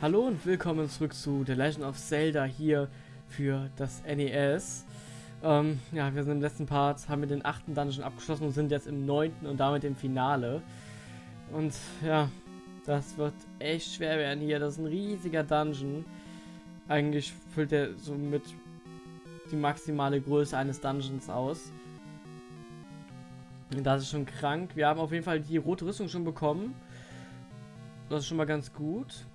Hallo und willkommen zurück zu The Legend of Zelda hier für das NES. Ähm, ja, wir sind im letzten Part, haben wir den achten Dungeon abgeschlossen und sind jetzt im neunten und damit im Finale. Und ja, das wird echt schwer werden hier. Das ist ein riesiger Dungeon. Eigentlich füllt er so mit die maximale Größe eines Dungeons aus. Und das ist schon krank. Wir haben auf jeden Fall die rote Rüstung schon bekommen. Das ist schon mal ganz gut.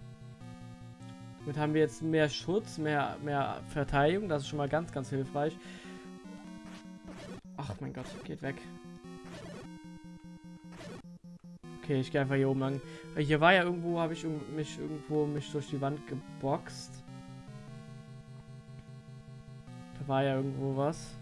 Damit haben wir jetzt mehr Schutz, mehr, mehr Verteidigung. Das ist schon mal ganz, ganz hilfreich. Ach mein Gott, geht weg. Okay, ich gehe einfach hier oben lang. Hier war ja irgendwo, habe ich mich irgendwo mich durch die Wand geboxt. Da war ja irgendwo was.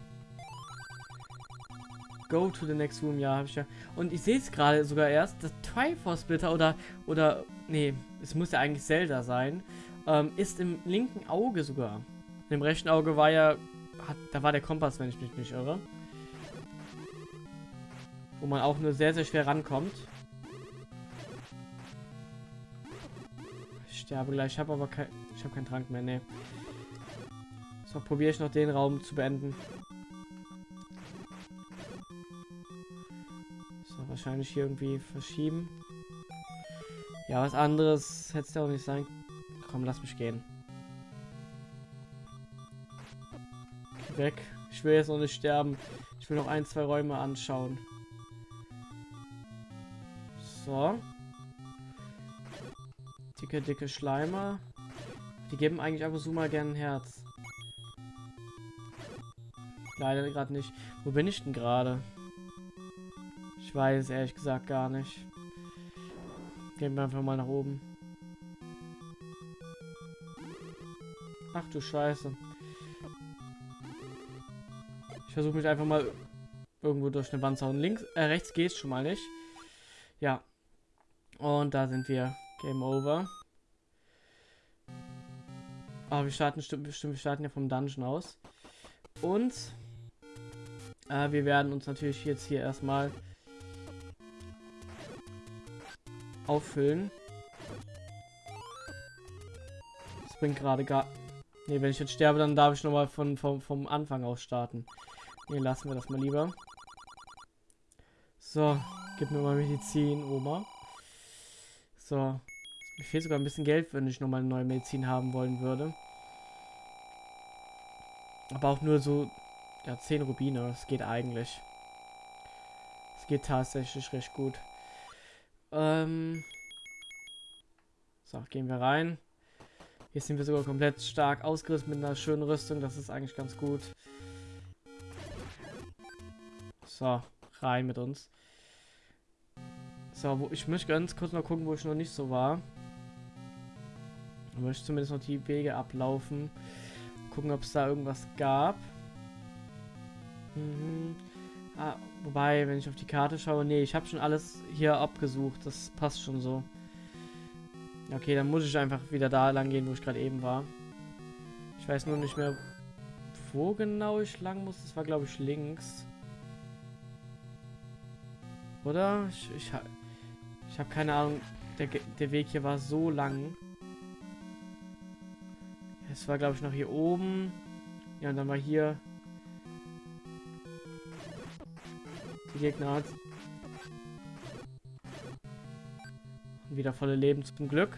Go to the next room, ja, habe ich ja. Und ich sehe es gerade sogar erst, das Triforce Splitter oder, oder, nee, es muss ja eigentlich Zelda sein, ähm, ist im linken Auge sogar. Im rechten Auge war ja, hat, da war der Kompass, wenn ich mich nicht irre. Wo man auch nur sehr, sehr schwer rankommt. Ich sterbe gleich, ich habe aber kein, ich habe keinen Trank mehr, ne. So, probiere ich noch den Raum zu beenden. So, wahrscheinlich hier irgendwie verschieben. Ja, was anderes hätte es ja auch nicht sein. Komm, lass mich gehen. Weg. Ich will jetzt noch nicht sterben. Ich will noch ein, zwei Räume anschauen. So. Dicke, dicke Schleimer. Die geben eigentlich ab und zu mal gerne ein Herz. Leider gerade nicht. Wo bin ich denn gerade? Ich weiß ehrlich gesagt gar nicht. Gehen wir einfach mal nach oben. Ach du Scheiße. Ich versuche mich einfach mal irgendwo durch eine Wand zu hauen. Links, äh, rechts geht schon mal nicht. Ja. Und da sind wir. Game over. Aber wir starten bestimmt wir starten ja vom Dungeon aus. Und äh, wir werden uns natürlich jetzt hier erstmal auffüllen. Das bringt gerade gar... Ne, wenn ich jetzt sterbe, dann darf ich nochmal von, vom, vom Anfang aus starten. Ne, lassen wir das mal lieber. So, gib mir mal Medizin, Oma. So. Mir fehlt sogar ein bisschen Geld, wenn ich nochmal eine neue Medizin haben wollen würde. Aber auch nur so, ja, 10 Rubine. Das geht eigentlich. Es geht tatsächlich recht gut. Ähm so, gehen wir rein. Hier sind wir sogar komplett stark ausgerüstet mit einer schönen Rüstung. Das ist eigentlich ganz gut. So, rein mit uns. So, wo, ich möchte ganz kurz mal gucken, wo ich noch nicht so war. Ich möchte zumindest noch die Wege ablaufen. Gucken, ob es da irgendwas gab. Mhm. Ah, wobei, wenn ich auf die Karte schaue, nee, ich habe schon alles hier abgesucht. Das passt schon so. Okay, dann muss ich einfach wieder da lang gehen, wo ich gerade eben war. Ich weiß nur nicht mehr, wo genau ich lang muss. Das war, glaube ich, links. Oder? Ich, ich, ich habe keine Ahnung. Der, der Weg hier war so lang. Es war, glaube ich, noch hier oben. Ja, und dann war hier... Die Gegner wieder volle Leben zum Glück.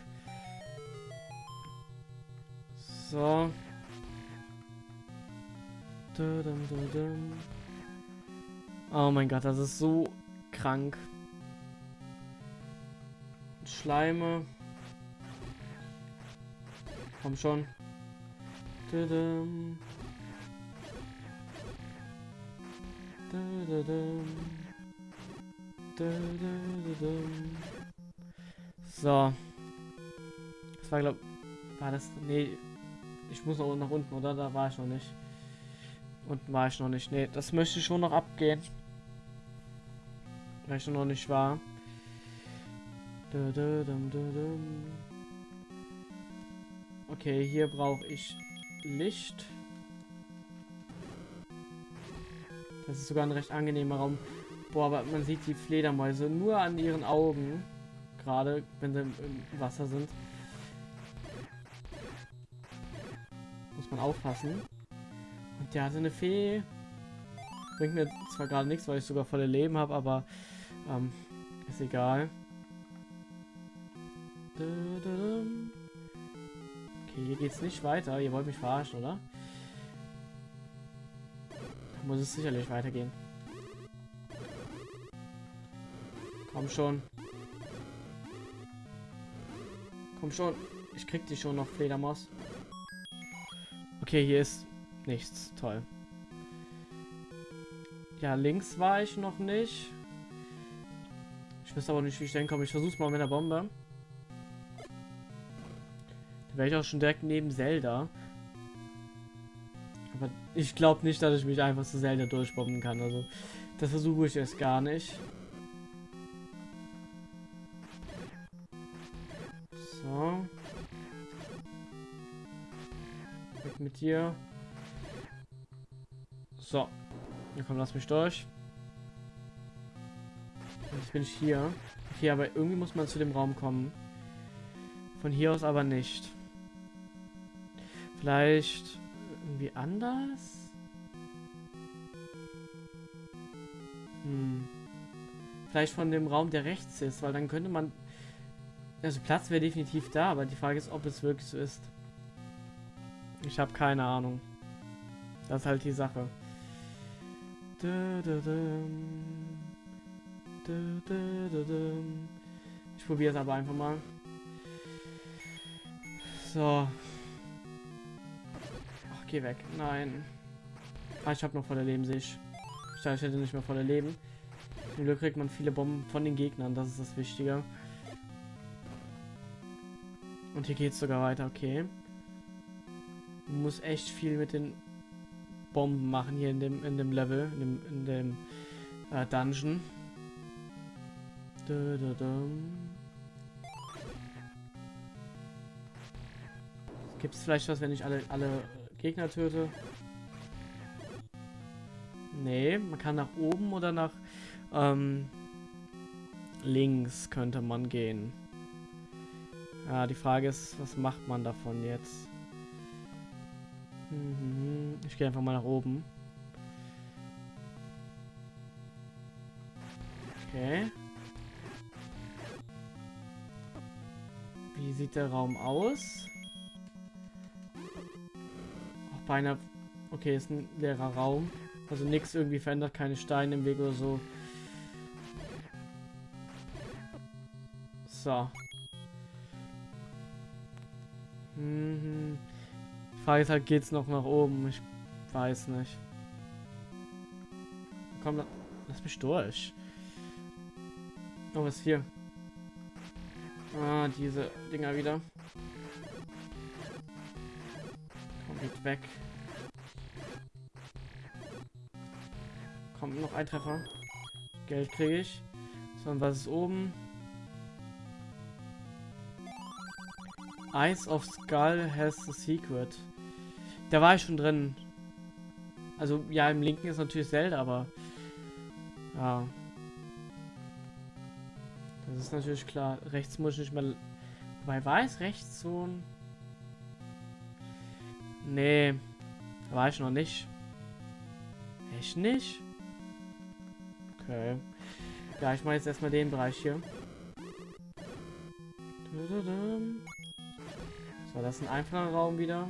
So. Oh mein Gott, das ist so krank. Schleime. Komm schon. So. Das war, glaube War das. Nee. Ich muss noch nach unten, oder? Da war ich noch nicht. Unten war ich noch nicht. Nee, das möchte ich schon noch abgehen. Weil ich noch nicht war. Okay, hier brauche ich Licht. Das ist sogar ein recht angenehmer Raum. Boah, aber man sieht die Fledermäuse nur an ihren Augen. Gerade, wenn sie im, Wasser sind. man aufpassen. Und der hatte eine Fee. Bringt mir zwar gerade nichts, weil ich sogar volle Leben habe, aber ähm, ist egal. Okay, hier geht's nicht weiter. Ihr wollt mich verarschen, oder? Muss es sicherlich weitergehen. Komm schon. Komm schon. Ich krieg die schon noch, Fledermaus. Okay, hier ist nichts. Toll. Ja, links war ich noch nicht. Ich weiß aber nicht, wie ich denn komme. Ich versuch's mal mit der Bombe. Da wäre ich auch schon direkt neben Zelda. Aber ich glaube nicht, dass ich mich einfach zu Zelda durchbomben kann. Also, das versuche ich jetzt gar nicht. Dir. So. Ja, komm, lass mich durch. Jetzt bin ich hier. Okay, aber irgendwie muss man zu dem Raum kommen. Von hier aus aber nicht. Vielleicht irgendwie anders? Hm. Vielleicht von dem Raum, der rechts ist, weil dann könnte man... Also Platz wäre definitiv da, aber die Frage ist, ob es wirklich so ist. Ich habe keine Ahnung. Das ist halt die Sache. Ich probiere es aber einfach mal. So. Ach, geh weg. Nein. Ah, ich habe noch volle Leben, sehe ich. Ich dachte, ich hätte nicht mehr volle Leben. Zum Glück kriegt man viele Bomben von den Gegnern, das ist das Wichtige. Und hier geht es sogar weiter, okay. Muss echt viel mit den Bomben machen hier in dem, in dem Level, in dem, in dem äh, Dungeon. Gibt es vielleicht was, wenn ich alle, alle Gegner töte? Nee, man kann nach oben oder nach ähm, links könnte man gehen. Ja, die Frage ist, was macht man davon jetzt? Mhm. Ich gehe einfach mal nach oben. Okay. Wie sieht der Raum aus? Auch beinahe... Okay, ist ein leerer Raum. Also nichts irgendwie verändert, keine Steine im Weg oder so. So. Mhm. Frage ist halt, geht's noch nach oben? Ich weiß nicht. Komm, lass mich durch. Oh, was ist hier? Ah, diese Dinger wieder. Komm, geht weg. Kommt noch ein Treffer. Geld kriege ich. So, und was ist oben? Eyes of Skull has the secret. Da war ich schon drin. Also, ja, im linken ist natürlich Zelda, aber... Ja. Das ist natürlich klar. Rechts muss ich nicht mehr... Wobei, war es rechts so ein... Nee. Da war ich noch nicht. Echt nicht? Okay. Ja, ich mache jetzt erstmal den Bereich hier. So, das ist ein einfacher Raum wieder.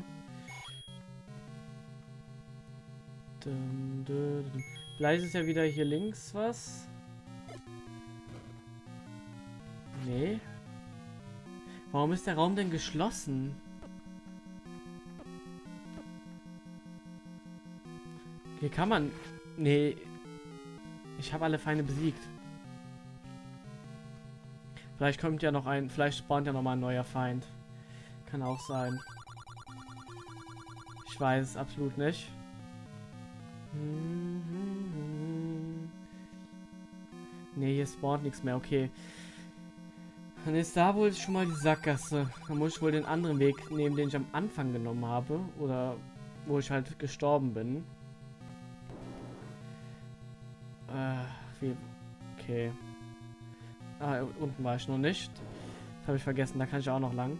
Vielleicht ist ja wieder hier links was. Nee. Warum ist der Raum denn geschlossen? Hier kann man... Nee. Ich habe alle Feinde besiegt. Vielleicht kommt ja noch ein... Vielleicht spawnt ja noch mal ein neuer Feind. Kann auch sein. Ich weiß es absolut nicht. Ne, hier spawnt nichts mehr, okay. Dann ist da wohl schon mal die Sackgasse. Dann muss ich wohl den anderen Weg nehmen, den ich am Anfang genommen habe. Oder wo ich halt gestorben bin. Äh, wie... Okay. Ah, unten war ich noch nicht. Das habe ich vergessen, da kann ich auch noch lang.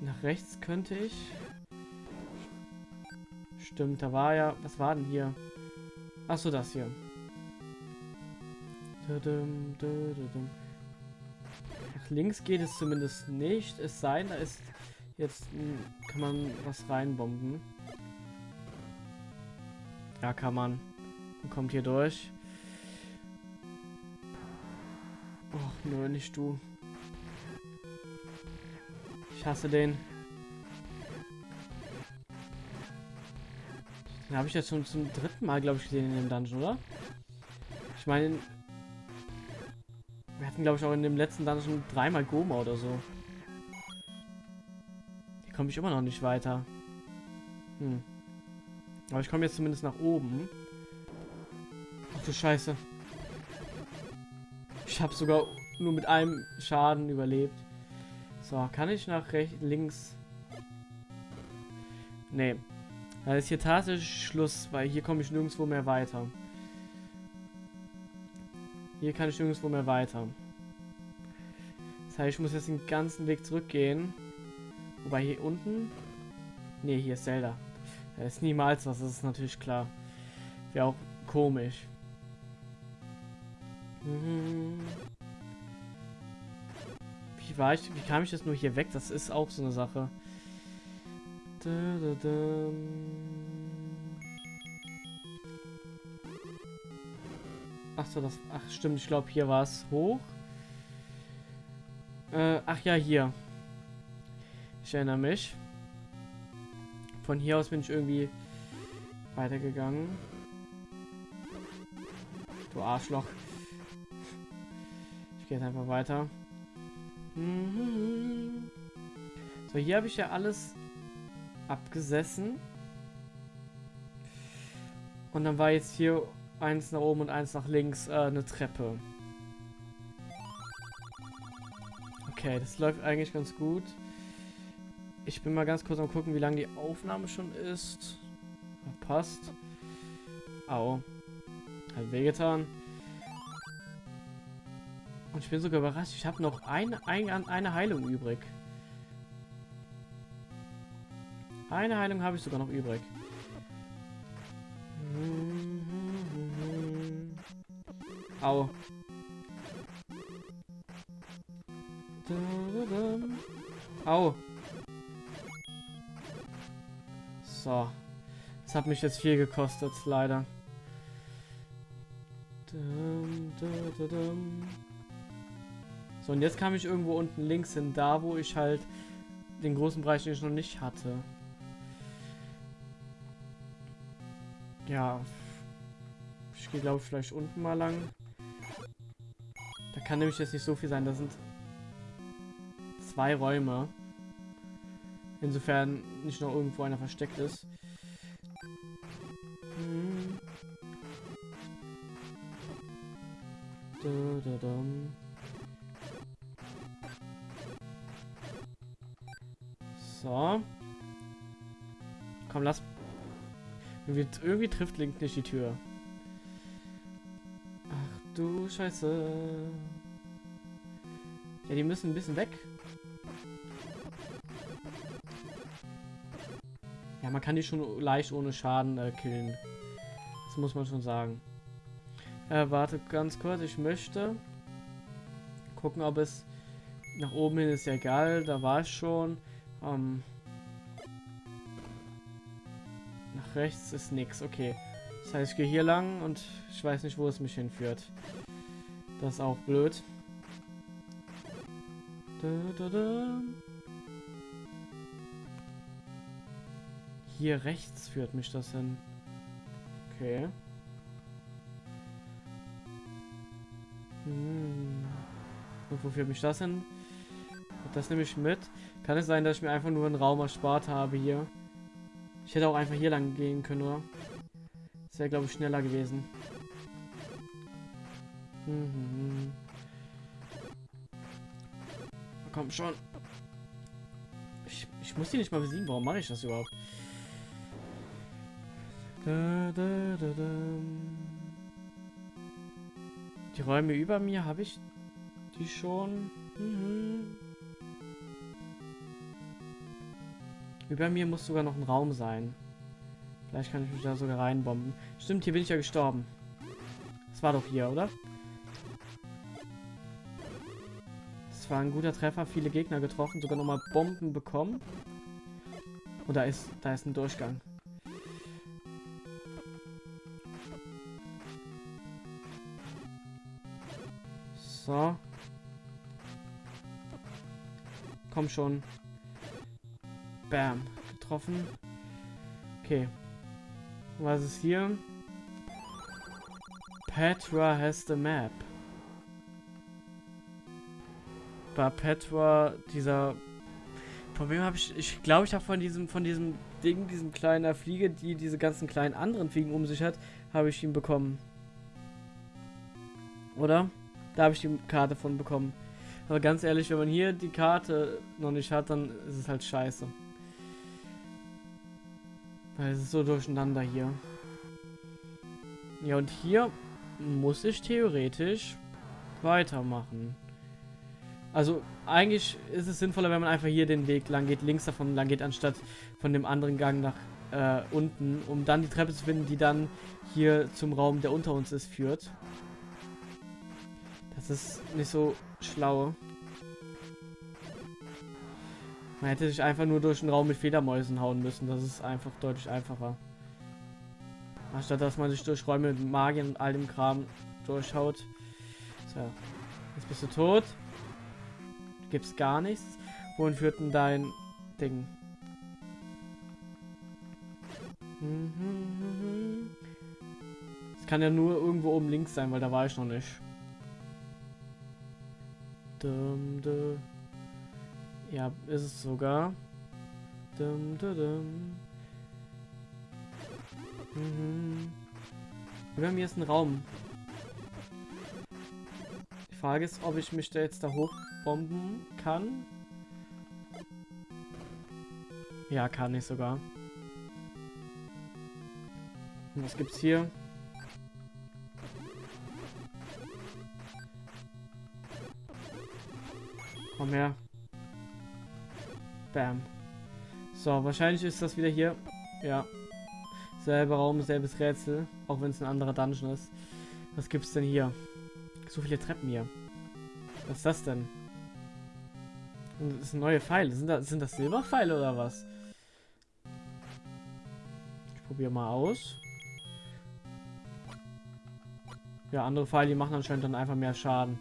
Nach rechts könnte ich. Stimmt, da war ja... Was war denn hier? Achso, das hier. Nach links geht es zumindest nicht. Es sei denn, da ist jetzt... Kann man was reinbomben. Ja, kann man. man kommt hier durch. Och, nur nicht du. Ich hasse den. Den habe ich jetzt schon zum dritten Mal, glaube ich, gesehen in dem Dungeon, oder? Ich meine, wir hatten, glaube ich, auch in dem letzten Dungeon dreimal Goma oder so. Hier komme ich immer noch nicht weiter. Hm. Aber ich komme jetzt zumindest nach oben. Ach du Scheiße. Ich habe sogar nur mit einem Schaden überlebt. So, kann ich nach rechts, links? Nee. Da ist hier tatsächlich Schluss, weil hier komme ich nirgendwo mehr weiter. Hier kann ich nirgendwo mehr weiter. Das heißt, ich muss jetzt den ganzen Weg zurückgehen. Wobei hier unten... Ne, hier ist Zelda. Da ist niemals was, das ist natürlich klar. Wäre auch komisch. Wie war ich, wie kam ich jetzt nur hier weg? Das ist auch so eine Sache. Da, da, da. Ach so, das, ach stimmt, ich glaube hier war es hoch. Äh, ach ja, hier. Ich erinnere mich. Von hier aus bin ich irgendwie weitergegangen. Du Arschloch. Ich gehe jetzt einfach weiter. So, hier habe ich ja alles abgesessen. Und dann war jetzt hier eins nach oben und eins nach links äh, eine Treppe. Okay, das läuft eigentlich ganz gut. Ich bin mal ganz kurz am gucken, wie lange die Aufnahme schon ist. Passt. Au. Hat wehgetan. Und ich bin sogar überrascht, ich habe noch eine, eine, eine Heilung übrig. Eine Heilung habe ich sogar noch übrig. Au. Au. So. Das hat mich jetzt viel gekostet, leider. So, und jetzt kam ich irgendwo unten links hin, da wo ich halt den großen Bereich, den ich noch nicht hatte. Ja. Ich gehe, glaube ich, vielleicht unten mal lang. Da kann nämlich jetzt nicht so viel sein. Da sind zwei Räume. Insofern nicht noch irgendwo einer versteckt ist. Hm. Da, da, da. So. Komm, lass... Irgendwie, irgendwie trifft Link nicht die Tür. Ach du Scheiße. Ja, die müssen ein bisschen weg. Ja, man kann die schon leicht ohne Schaden äh, killen. Das muss man schon sagen. Äh, warte ganz kurz, ich möchte gucken, ob es nach oben hin ist ja egal, da war es schon. Ähm, rechts ist nichts, okay. Das heißt, ich gehe hier lang und ich weiß nicht, wo es mich hinführt. Das ist auch blöd. Hier rechts führt mich das hin. Okay. Hm. Und wo führt mich das hin? Das nehme ich mit. Kann es sein, dass ich mir einfach nur einen Raum erspart habe hier? Ich hätte auch einfach hier lang gehen können, oder? Das wäre, glaube ich, schneller gewesen. Mhm. Komm schon. Ich, ich muss die nicht mal besiegen. Warum mache ich das überhaupt? Da, da, da, die Räume über mir habe ich die schon. Mhm. Über mir muss sogar noch ein Raum sein. Vielleicht kann ich mich da sogar reinbomben. Stimmt, hier bin ich ja gestorben. Das war doch hier, oder? Das war ein guter Treffer, viele Gegner getroffen, sogar nochmal Bomben bekommen. Und da ist, da ist ein Durchgang. So. Komm schon. Bam. Getroffen. Okay. Was ist hier? Petra has the map. War Petra dieser... Von wem habe ich... Ich glaube, ich habe von diesem, von diesem Ding, diesem kleinen Fliege, die diese ganzen kleinen anderen Fliegen um sich hat, habe ich ihn bekommen. Oder? Da habe ich die Karte von bekommen. Aber ganz ehrlich, wenn man hier die Karte noch nicht hat, dann ist es halt scheiße. Es ist so durcheinander hier. Ja, und hier muss ich theoretisch weitermachen. Also, eigentlich ist es sinnvoller, wenn man einfach hier den Weg lang geht, links davon lang geht, anstatt von dem anderen Gang nach äh, unten, um dann die Treppe zu finden, die dann hier zum Raum, der unter uns ist, führt. Das ist nicht so schlau. Man hätte sich einfach nur durch einen Raum mit Fledermäusen hauen müssen. Das ist einfach deutlich einfacher. Anstatt dass man sich durch Räume mit Magien und all dem Kram durchhaut. So. Jetzt bist du tot. Du gibst gar nichts. Wohin führt denn dein Ding? Es kann ja nur irgendwo oben links sein, weil da war ich noch nicht. Dum, dum. Ja, ist es sogar. Dum, dum, dum. Mhm. Wir haben jetzt einen Raum. Die Frage ist, ob ich mich da jetzt da hochbomben kann. Ja, kann ich sogar. Und was gibt's hier? Komm her. Bam. So, wahrscheinlich ist das wieder hier. Ja. Selber Raum, selbes Rätsel. Auch wenn es ein anderer Dungeon ist. Was gibt's denn hier? So viele Treppen hier. Was ist das denn? Das sind neue Pfeile. Sind das, sind das Silberpfeile oder was? Ich probiere mal aus. Ja, andere Pfeile, die machen anscheinend dann einfach mehr Schaden.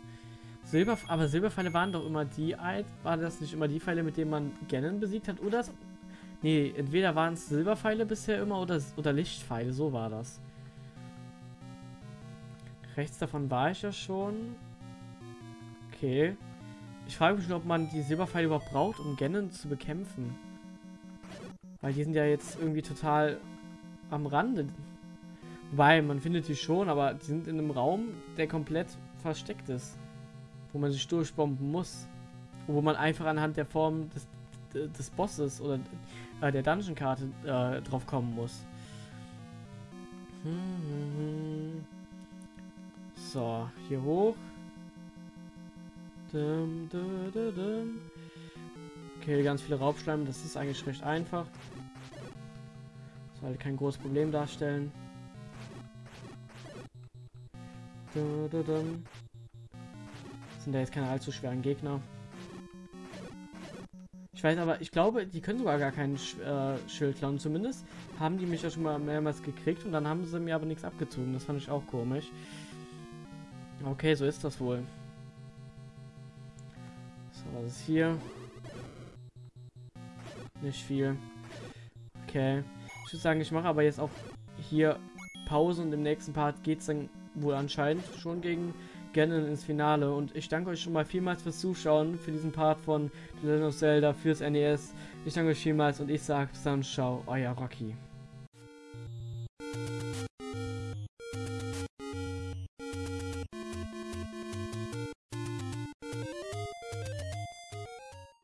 Silber, aber Silberpfeile waren doch immer die, war das nicht immer die Pfeile, mit denen man Ganon besiegt hat? Oder? Nee, entweder waren es Silberpfeile bisher immer oder, oder Lichtpfeile, so war das. Rechts davon war ich ja schon. Okay. Ich frage mich nur, ob man die Silberpfeile überhaupt braucht, um Ganon zu bekämpfen. Weil die sind ja jetzt irgendwie total am Rande. Wobei, man findet die schon, aber die sind in einem Raum, der komplett versteckt ist wo man sich durchbomben muss. Wo man einfach anhand der Form des, des Bosses oder äh, der Dungeon-Karte äh, drauf kommen muss. So, hier hoch. Okay, ganz viele Raubschleim, das ist eigentlich recht einfach. Sollte kein großes Problem darstellen. Sind da jetzt keine allzu schweren Gegner. Ich weiß aber, ich glaube, die können sogar gar keinen äh, Schild klauen. Zumindest haben die mich ja schon mal mehrmals gekriegt und dann haben sie mir aber nichts abgezogen. Das fand ich auch komisch. Okay, so ist das wohl. So, was ist hier? Nicht viel. Okay. Ich würde sagen, ich mache aber jetzt auch hier Pause und im nächsten Part geht es dann wohl anscheinend schon gegen gerne ins Finale. Und ich danke euch schon mal vielmals fürs Zuschauen, für diesen Part von The Legend of Zelda, fürs NES. Ich danke euch vielmals und ich sage dann ciao, euer Rocky.